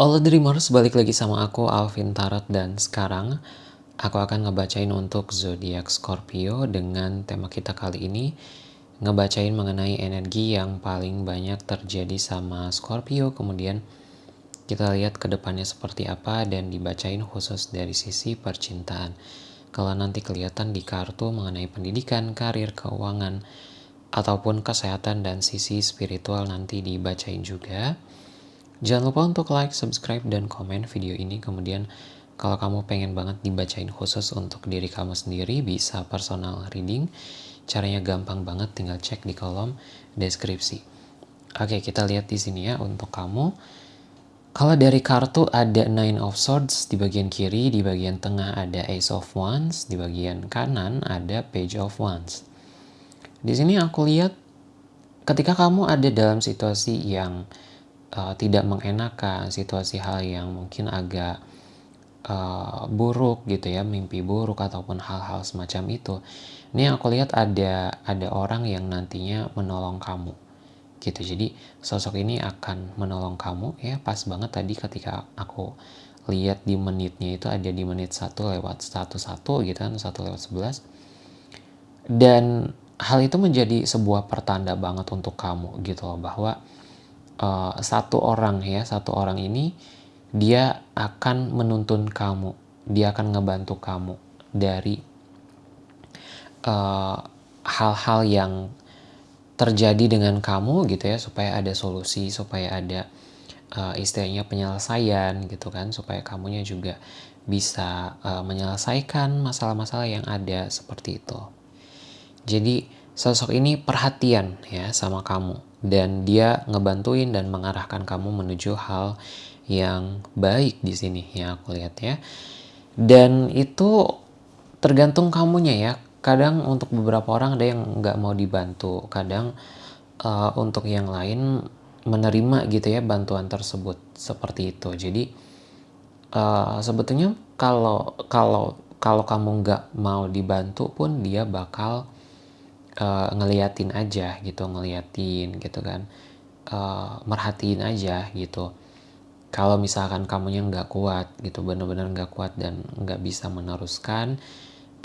Halo Dreamers, balik lagi sama aku Alvin Tarot dan sekarang aku akan ngebacain untuk zodiak Scorpio dengan tema kita kali ini ngebacain mengenai energi yang paling banyak terjadi sama Scorpio kemudian kita lihat ke depannya seperti apa dan dibacain khusus dari sisi percintaan. Kalau nanti kelihatan di kartu mengenai pendidikan, karir, keuangan, ataupun kesehatan dan sisi spiritual nanti dibacain juga. Jangan lupa untuk like, subscribe, dan komen video ini. Kemudian kalau kamu pengen banget dibacain khusus untuk diri kamu sendiri, bisa personal reading. Caranya gampang banget, tinggal cek di kolom deskripsi. Oke, kita lihat di sini ya untuk kamu. Kalau dari kartu ada Nine of Swords di bagian kiri, di bagian tengah ada Ace of Wands, di bagian kanan ada Page of Wands. Di sini aku lihat ketika kamu ada dalam situasi yang uh, tidak mengenakan, situasi hal yang mungkin agak uh, buruk gitu ya, mimpi buruk ataupun hal-hal semacam itu. Ini aku lihat ada ada orang yang nantinya menolong kamu gitu. Jadi sosok ini akan menolong kamu ya pas banget tadi ketika aku lihat di menitnya itu ada di menit 1 lewat 11 gitu kan, 1 lewat 11. Dan hal itu menjadi sebuah pertanda banget untuk kamu gitu loh bahwa uh, satu orang ya satu orang ini dia akan menuntun kamu. Dia akan ngebantu kamu dari eh, hal-hal uh, yang terjadi dengan kamu gitu ya supaya ada solusi supaya ada uh, istilahnya penyelesaian gitu kan supaya kamunya juga bisa uh, menyelesaikan masalah-masalah yang ada seperti itu. Jadi sosok ini perhatian ya sama kamu dan dia ngebantuin dan mengarahkan kamu menuju hal yang baik di sini ya aku lihat ya. Dan itu tergantung kamunya ya. Kadang untuk beberapa orang ada yang nggak mau dibantu, kadang uh, untuk yang lain menerima gitu ya bantuan tersebut seperti itu. Jadi uh, sebetulnya kalau kalau kalau kamu nggak mau dibantu pun dia bakal uh, ngeliatin aja gitu ngeliatin gitu kan. Uh, merhatiin aja gitu. Kalau misalkan kamunya nggak kuat gitu bener-bener nggak kuat dan nggak bisa meneruskan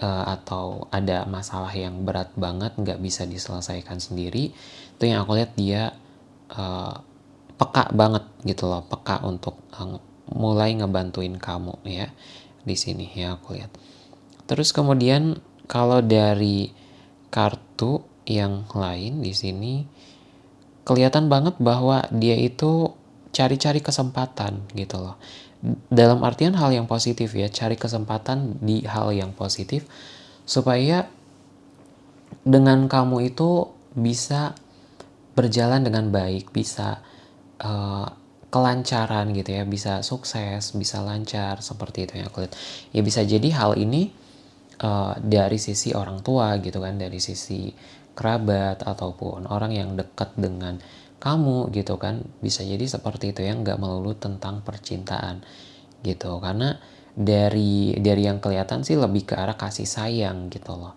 uh, atau ada masalah yang berat banget nggak bisa diselesaikan sendiri itu yang aku lihat dia uh, peka banget gitu loh peka untuk uh, mulai ngebantuin kamu ya di sini ya aku lihat. Terus kemudian kalau dari kartu yang lain di sini kelihatan banget bahwa dia itu cari-cari kesempatan gitu loh. Dalam artian hal yang positif ya, cari kesempatan di hal yang positif supaya dengan kamu itu bisa berjalan dengan baik, bisa uh, kelancaran gitu ya, bisa sukses, bisa lancar seperti itu yang aku lihat. Ya bisa jadi hal ini uh, dari sisi orang tua gitu kan dari sisi kerabat ataupun orang yang dekat dengan kamu gitu kan bisa jadi seperti itu ya nggak melulu tentang percintaan gitu. Karena dari dari yang kelihatan sih lebih ke arah kasih sayang gitu loh.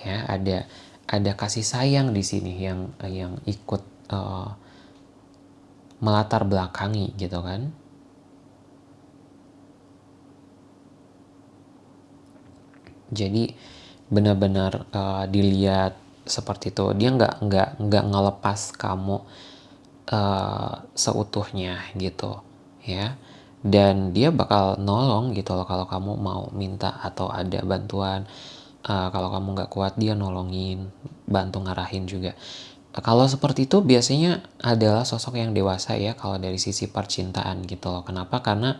Ya ada ada kasih sayang di sini yang yang ikut uh, melatar belakangi gitu kan jadi benar-benar uh, dilihat seperti itu. Dia nggak nggak nggak ngelepas kamu uh, seutuhnya gitu ya. Dan dia bakal nolong gitu loh kalau kamu mau minta atau ada bantuan. Uh, kalau kamu nggak kuat dia nolongin bantu ngarahin juga. Kalau seperti itu biasanya adalah sosok yang dewasa ya kalau dari sisi percintaan gitu loh. Kenapa? Karena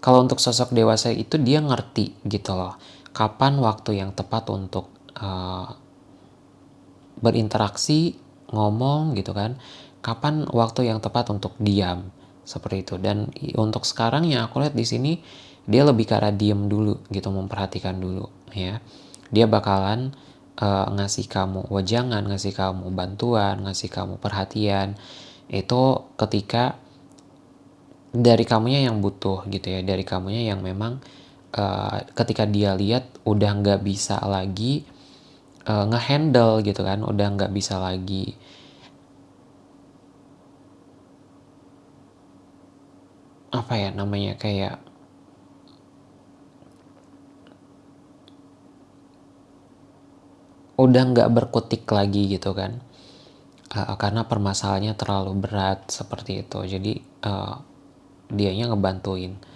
kalau untuk sosok dewasa itu dia ngerti gitu loh kapan waktu yang tepat untuk uh, berinteraksi, ngomong gitu kan. Kapan waktu yang tepat untuk diam seperti itu. Dan untuk sekarang yang aku lihat di sini dia lebih ke arah diam dulu gitu, memperhatikan dulu ya. Dia bakalan uh, ngasih kamu wajangan, ngasih kamu bantuan, ngasih kamu perhatian. Itu ketika dari kamunya yang butuh gitu ya, dari kamunya yang memang uh, ketika dia lihat udah nggak bisa lagi uh, ngehandle gitu kan udah nggak bisa lagi. Apa ya namanya kayak udah nggak berkutik lagi gitu kan. Uh, karena permasalahannya terlalu berat seperti itu. Jadi uh, dianya ngebantuin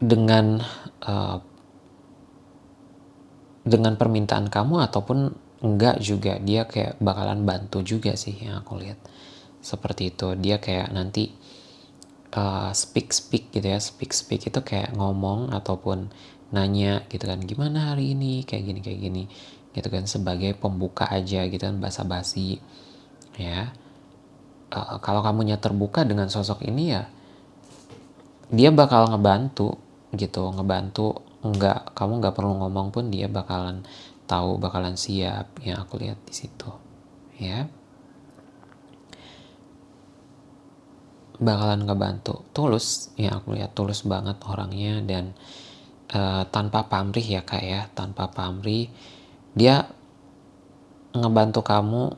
dengan uh, dengan permintaan kamu ataupun enggak juga dia kayak bakalan bantu juga sih yang aku lihat. Seperti itu dia kayak nanti uh, speak speak gitu ya speak speak itu kayak ngomong ataupun nanya gitu kan gimana hari ini? Kayak gini kayak gini gitu kan sebagai pembuka aja gitu kan basa-basi ya. Uh, kalau kamunya terbuka dengan sosok ini ya dia bakal ngebantu gitu ngebantu nggak kamu nggak perlu ngomong pun dia bakalan tahu bakalan siap yang aku lihat di situ ya. Bakalan ngebantu tulus ya aku lihat tulus banget orangnya dan uh, tanpa pamrih ya kak ya tanpa pamrih dia ngebantu kamu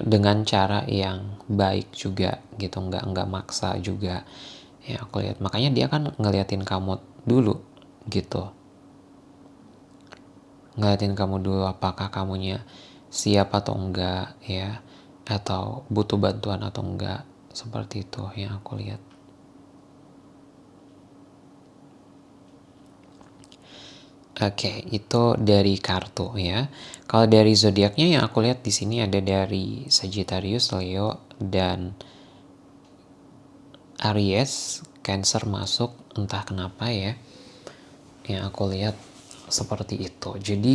dengan cara yang baik juga gitu nggak nggak maksa juga ya aku lihat. Makanya dia kan ngeliatin kamu dulu gitu. Ngeliatin kamu dulu apakah kamunya siap atau enggak ya. Atau butuh bantuan atau enggak seperti itu yang aku lihat. Oke, okay, itu dari kartu ya. Kalau dari zodiaknya yang aku lihat di sini ada dari Sagittarius, Leo, dan Aries, Cancer masuk entah kenapa ya. Yang aku lihat seperti itu. Jadi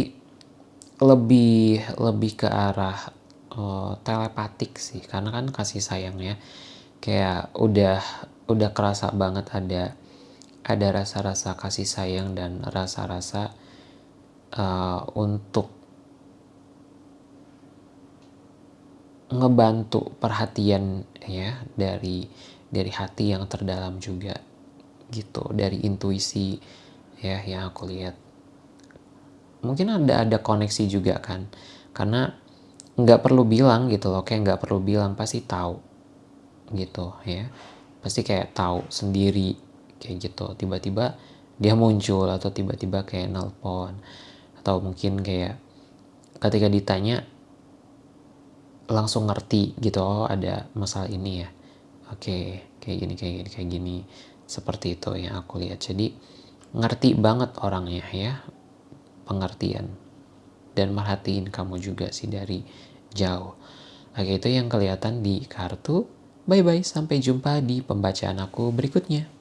lebih lebih ke arah uh, telepatik sih, karena kan kasih sayangnya kayak udah udah kerasa banget ada ada rasa-rasa kasih sayang dan rasa-rasa uh, untuk ngebantu perhatian ya dari dari hati yang terdalam juga gitu. Dari intuisi ya yang aku lihat. Mungkin ada ada koneksi juga kan karena nggak perlu bilang gitu loh kayak nggak perlu bilang pasti tahu gitu ya. Pasti kayak tahu sendiri kayak gitu. Tiba-tiba dia muncul atau tiba-tiba kayak nelpon atau mungkin kayak ketika ditanya langsung ngerti gitu oh ada masalah ini ya oke kayak gini kayak gini kayak gini. Seperti itu yang aku lihat. Jadi ngerti banget orangnya ya. Pengertian. Dan merhatiin kamu juga sih dari jauh. Oke itu yang kelihatan di kartu. Bye bye sampai jumpa di pembacaan aku berikutnya